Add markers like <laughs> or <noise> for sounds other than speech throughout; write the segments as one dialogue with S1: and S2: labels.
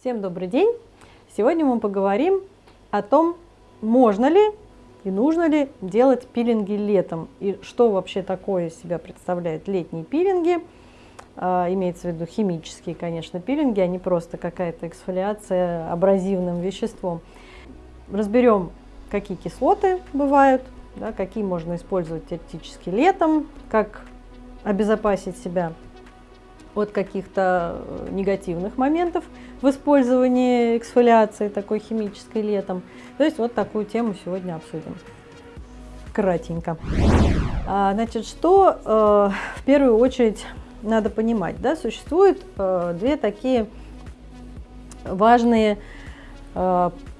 S1: Всем добрый день! Сегодня мы поговорим о том, можно ли и нужно ли делать пилинги летом и что вообще такое себя представляют летние пилинги. А, имеется в виду химические, конечно, пилинги, а не просто какая-то эксфолиация абразивным веществом. Разберем, какие кислоты бывают, да, какие можно использовать теоретически летом, как обезопасить себя от каких-то э, негативных моментов в использовании эксфолиации такой химической летом. То есть вот такую тему сегодня обсудим. Кратенько. А, значит, что э, в первую очередь надо понимать, да, существует э, две такие важные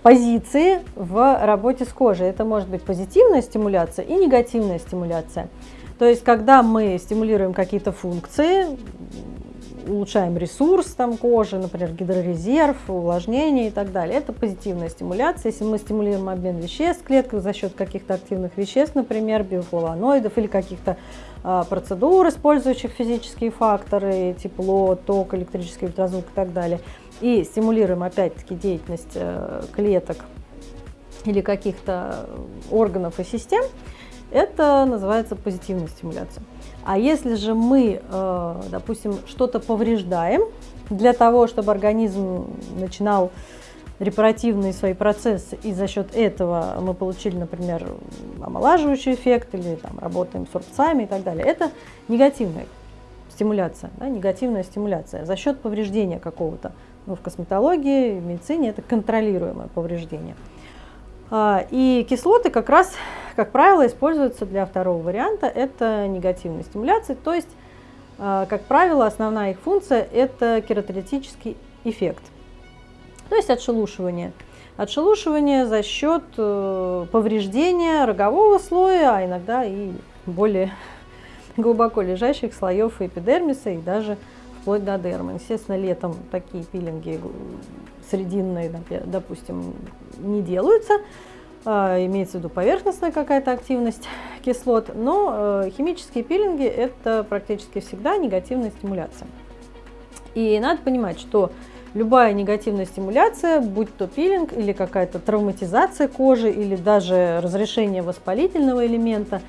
S1: позиции в работе с кожей. Это может быть позитивная стимуляция и негативная стимуляция. То есть, когда мы стимулируем какие-то функции, улучшаем ресурс там, кожи, например, гидрорезерв, увлажнение и так далее. Это позитивная стимуляция. Если мы стимулируем обмен веществ в клетках за счет каких-то активных веществ, например, биофлавоноидов или каких-то а, процедур, использующих физические факторы, тепло, ток, электрический ультразвук и так далее, и стимулируем опять-таки деятельность э, клеток или каких-то органов и систем, это называется позитивная стимуляция. А если же мы, э, допустим, что-то повреждаем для того, чтобы организм начинал репаративные свои процессы, и за счет этого мы получили, например, омолаживающий эффект, или там, работаем с рубцами и так далее, это негативная стимуляция, да, негативная стимуляция за счет повреждения какого-то. Ну, в косметологии, в медицине это контролируемое повреждение. А, и кислоты как раз, как правило, используются для второго варианта, это негативной стимуляции, то есть, а, как правило, основная их функция – это кератолитический эффект, то есть отшелушивание. Отшелушивание за счет э, повреждения рогового слоя, а иногда и более <laughs> глубоко лежащих слоев эпидермиса и даже вплоть до дермы. Естественно, летом такие пилинги срединные, допустим, не делаются, имеется в виду поверхностная какая-то активность кислот, но э, химические пилинги – это практически всегда негативная стимуляция. И надо понимать, что любая негативная стимуляция, будь то пилинг или какая-то травматизация кожи, или даже разрешение воспалительного элемента,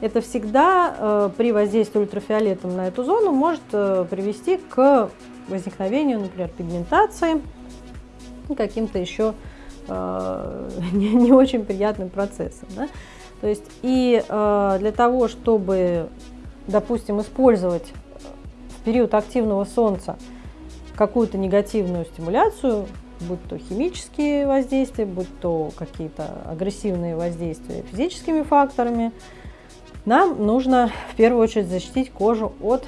S1: это всегда э, при воздействии ультрафиолетом на эту зону может э, привести к возникновению, например, пигментации, каким-то еще э, <laughs> не, не очень приятным процессом. Да? То есть и э, для того, чтобы, допустим, использовать в период активного солнца какую-то негативную стимуляцию, будь то химические воздействия, будь то какие-то агрессивные воздействия физическими факторами, нам нужно в первую очередь защитить кожу от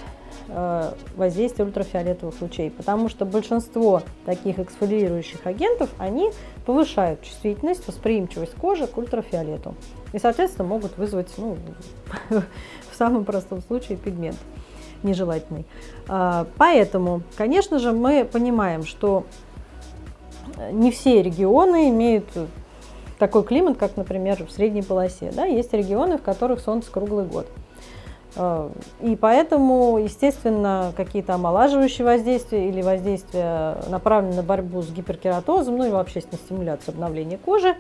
S1: воздействия ультрафиолетовых лучей, потому что большинство таких эксфолиирующих агентов, они повышают чувствительность, восприимчивость кожи к ультрафиолету и, соответственно, могут вызвать, ну, <laughs> в самом простом случае, пигмент нежелательный. А, поэтому, конечно же, мы понимаем, что не все регионы имеют такой климат, как, например, в средней полосе. Да? Есть регионы, в которых солнце круглый год. Э, и поэтому, естественно, какие-то омолаживающие воздействия или воздействия направленные на борьбу с гиперкератозом, ну и вообще на стимуляцию обновления кожи,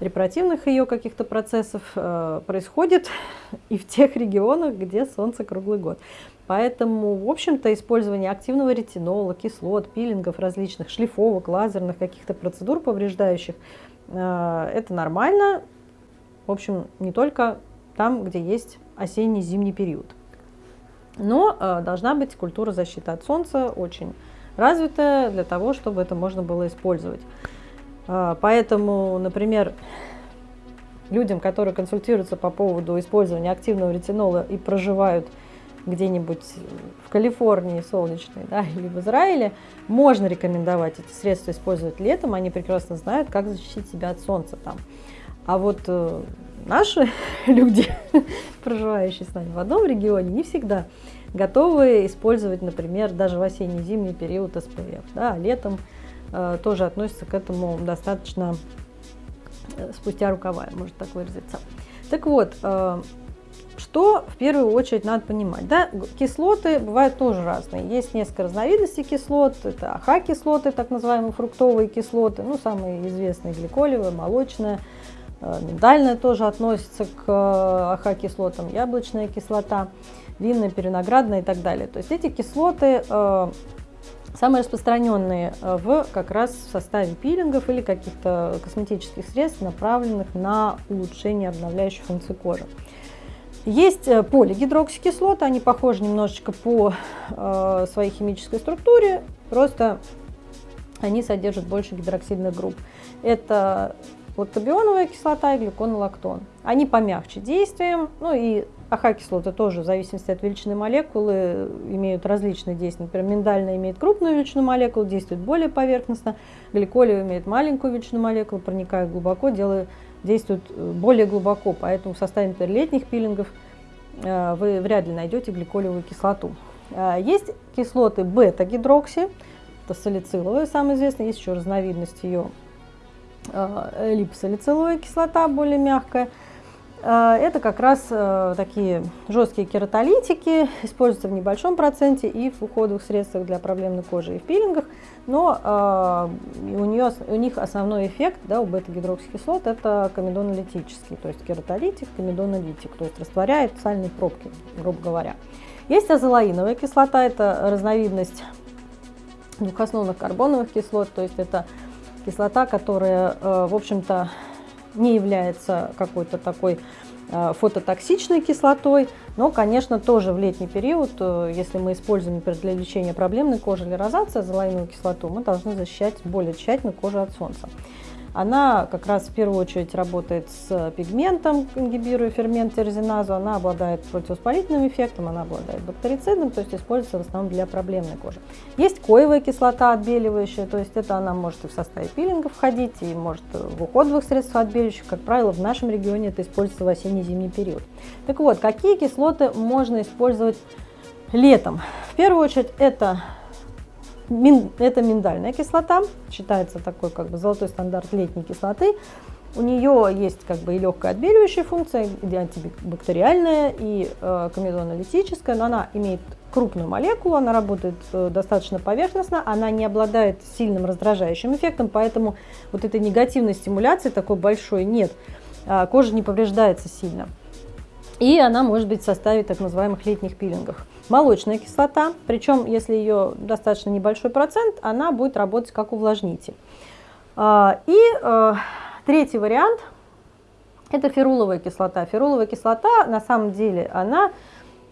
S1: репаративных ее каких-то процессов э, происходит <laughs> и в тех регионах, где солнце круглый год. Поэтому, в общем-то, использование активного ретинола, кислот, пилингов различных, шлифовок, лазерных каких-то процедур повреждающих, э, это нормально. В общем, не только там, где есть осенне-зимний период. Но э, должна быть культура защиты от солнца очень развитая для того, чтобы это можно было использовать. Э, поэтому, например, людям, которые консультируются по поводу использования активного ретинола и проживают где-нибудь в Калифорнии солнечной, да, или в Израиле, можно рекомендовать эти средства использовать летом, они прекрасно знают, как защитить себя от солнца там. А вот э, наши <laughs> люди, проживающие с нами в одном регионе, не всегда готовы использовать, например, даже в осенне-зимний период СПФ. Да, а летом э, тоже относятся к этому достаточно э, спустя рукава, может так выразиться. Так вот, что в первую очередь надо понимать? Да? Кислоты бывают тоже разные. Есть несколько разновидностей кислот. Это АХ-кислоты, так называемые фруктовые кислоты. Ну, самые известные гликолевая, молочная, миндальная тоже относится к э, АХ-кислотам, яблочная кислота, винная, переноградная и так далее. То есть эти кислоты э, самые распространенные в как раз в составе пилингов или каких-то косметических средств, направленных на улучшение обновляющей функции кожи. Есть э, полигидроксикислоты, они похожи немножечко по э, своей химической структуре, просто они содержат больше гидроксидных групп. Это лактобионовая кислота и глюконолактон. Они помягче действием, ну и АХ-кислоты тоже в зависимости от величины молекулы имеют различные действия. Например, миндальная имеет крупную величину молекул, действует более поверхностно, гликолио имеет маленькую величину молекул, проникает глубоко, делая действуют э, более глубоко, поэтому в составе например, летних пилингов э, вы вряд ли найдете гликолевую кислоту. Э, есть кислоты бета-гидрокси, это салициловая, самая известная, есть еще разновидность ее липосалициловая кислота, более мягкая – Э, это как раз э, такие жесткие кератолитики, используются в небольшом проценте и в уходовых средствах для проблемной кожи и в пилингах, но э, у, нее, у них основной эффект да, у бета-гидроксикислот это комедонолитический, то есть кератолитик, комедонолитик, то есть растворяет сальные пробки, грубо говоря. Есть азолаиновая кислота, это разновидность двухосновных карбоновых кислот, то есть это кислота, которая, в общем-то, не является какой-то такой э, фототоксичной кислотой, но, конечно, тоже в летний период, э, если мы используем, например, для лечения проблемной кожи или розации азолаиновую кислоту, мы должны защищать более тщательно кожу от солнца. Она как раз в первую очередь работает с пигментом, ингибируя фермент тирозиназу. Она обладает противовоспалительным эффектом, она обладает бактерицидом, то есть используется в основном для проблемной кожи. Есть коевая кислота отбеливающая, то есть это она может и в составе пилинга входить, и может в уходовых средствах отбеливающих. Как правило, в нашем регионе это используется в осенне-зимний период. Так вот, какие кислоты можно использовать летом? В первую очередь это это миндальная кислота, считается такой как бы золотой стандарт летней кислоты. У нее есть как бы и легкая отбеливающая функция, и антибактериальная, и э, комедонолитическая, но она имеет крупную молекулу, она работает э, достаточно поверхностно, она не обладает сильным раздражающим эффектом, поэтому вот этой негативной стимуляции такой большой нет, э, кожа не повреждается сильно. И она может быть в составе так называемых летних пилингов молочная кислота, причем если ее достаточно небольшой процент, она будет работать как увлажнитель. А, и э, третий вариант – это феруловая кислота. Феруловая кислота на самом деле она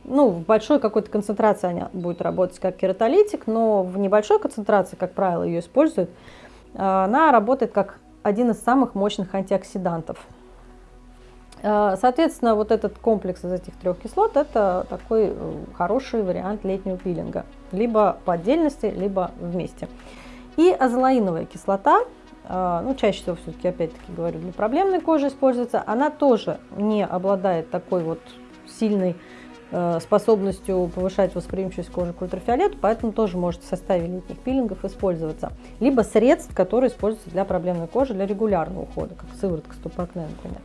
S1: ну, в большой какой-то концентрации она будет работать как кератолитик, но в небольшой концентрации, как правило, ее используют, она работает как один из самых мощных антиоксидантов. Э, соответственно, вот этот комплекс из этих трех кислот – это такой э, хороший вариант летнего пилинга. Либо по отдельности, либо вместе. И азолаиновая кислота, э, ну, чаще всего все-таки, опять-таки говорю, для проблемной кожи используется, она тоже не обладает такой вот сильной способностью повышать восприимчивость кожи к ультрафиолету, поэтому тоже может в составе летних пилингов использоваться. Либо средств, которые используются для проблемной кожи, для регулярного ухода, как сыворотка стопакне, например.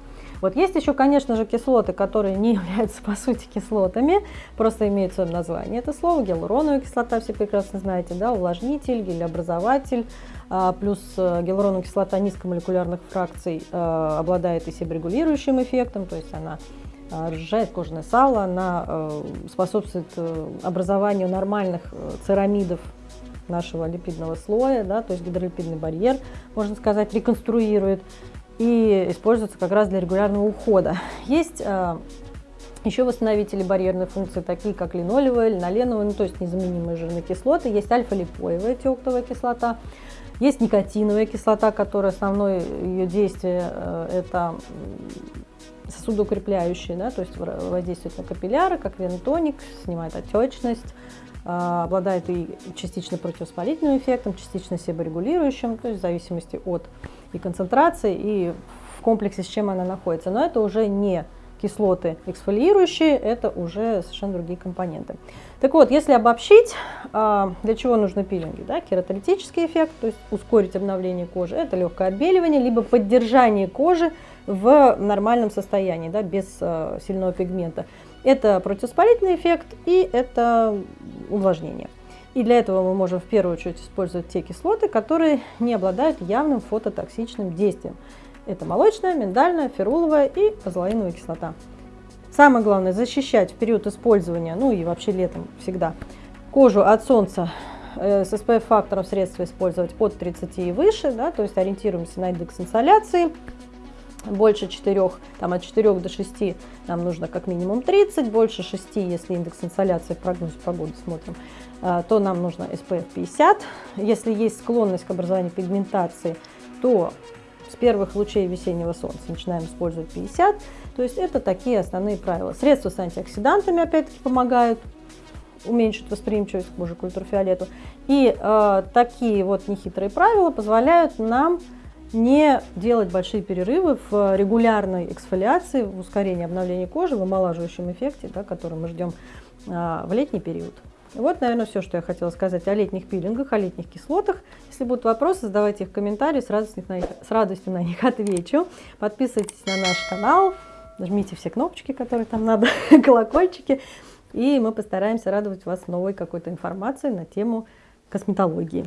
S1: Вот есть еще, конечно же, кислоты, которые не <laughs> являются по сути кислотами, просто имеют свое название. Это слово гиалуроновая кислота, все прекрасно знаете, да, увлажнитель, гелеобразователь, а, плюс э, гиалуроновая кислота низкомолекулярных фракций э, обладает и себорегулирующим эффектом, то есть она э, разжижает кожное сало, она способствует образованию нормальных церамидов нашего липидного слоя, да, то есть гидролипидный барьер, можно сказать, реконструирует и используются как раз для регулярного ухода. Есть э, еще восстановители барьерной функции, такие как линолевая, линоленовая, ну, то есть незаменимые жирные кислоты. Есть альфа-липоевая тиоктовая кислота. Есть никотиновая кислота, которая основное ее действие э, это сосудоукрепляющие, да, то есть воздействует на капилляры, как венотоник, снимает отечность, обладает и частично противовоспалительным эффектом, частично себорегулирующим, то есть в зависимости от и концентрации, и в комплексе, с чем она находится. Но это уже не кислоты эксфолиирующие, это уже совершенно другие компоненты. Так вот, если обобщить, а, для чего нужны пилинги? Да? Кератолитический эффект, то есть ускорить обновление кожи, это легкое отбеливание, либо поддержание кожи в нормальном состоянии, да, без а, сильного пигмента. Это противоспалительный эффект и это увлажнение. И для этого мы можем в первую очередь использовать те кислоты, которые не обладают явным фототоксичным действием. Это молочная, миндальная, феруловая и азолаиновая кислота. Самое главное защищать в период использования, ну и вообще летом всегда, кожу от солнца э, с SPF-фактором средства использовать под 30 и выше, да, то есть ориентируемся на индекс инсоляции, больше 4, там от 4 до 6 нам нужно как минимум 30, больше 6, если индекс инсоляции в прогнозе погоды смотрим, э, то нам нужно SPF 50. Если есть склонность к образованию пигментации, то с первых лучей весеннего солнца начинаем использовать 50. То есть это такие основные правила. Средства с антиоксидантами опять-таки помогают уменьшить восприимчивость к к ультрафиолету. И э, такие вот нехитрые правила позволяют нам не делать большие перерывы в регулярной эксфолиации, в ускорении обновления кожи, в омолаживающем эффекте, да, который мы ждем а, в летний период. Вот, наверное, все, что я хотела сказать о летних пилингах, о летних кислотах. Если будут вопросы, задавайте их в комментарии, с радостью на них, с радостью на них отвечу. Подписывайтесь на наш канал, нажмите все кнопочки, которые там надо, <laughs> колокольчики, и мы постараемся радовать вас новой какой-то информацией на тему косметологии.